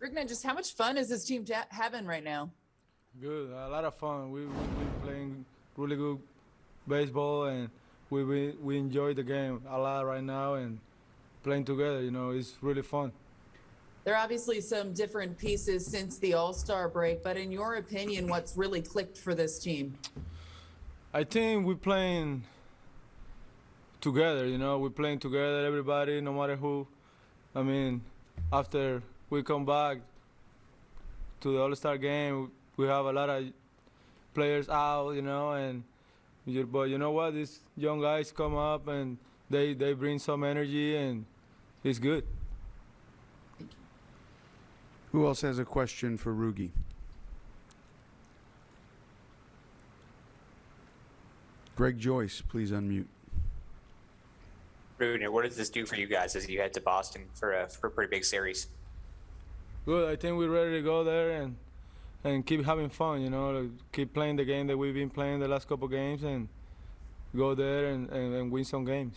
Rougned, just how much fun is this team having right now? Good, a lot of fun. We we been playing really good baseball, and we we, we enjoy the game a lot right now, and playing together. You know, it's really fun. There are obviously some different pieces since the All Star break, but in your opinion, what's really clicked for this team? I think we're playing together. You know, we're playing together. Everybody, no matter who. I mean, after we come back to the All Star game, we have a lot of players out. You know, and you, but you know what? These young guys come up and they they bring some energy, and it's good. Who else has a question for Rougie? Greg Joyce, please unmute. Rougned, what does this do for you guys as you head to Boston for a, for a pretty big series? Good. I think we're ready to go there and and keep having fun. You know, like, keep playing the game that we've been playing the last couple games and go there and, and, and win some games.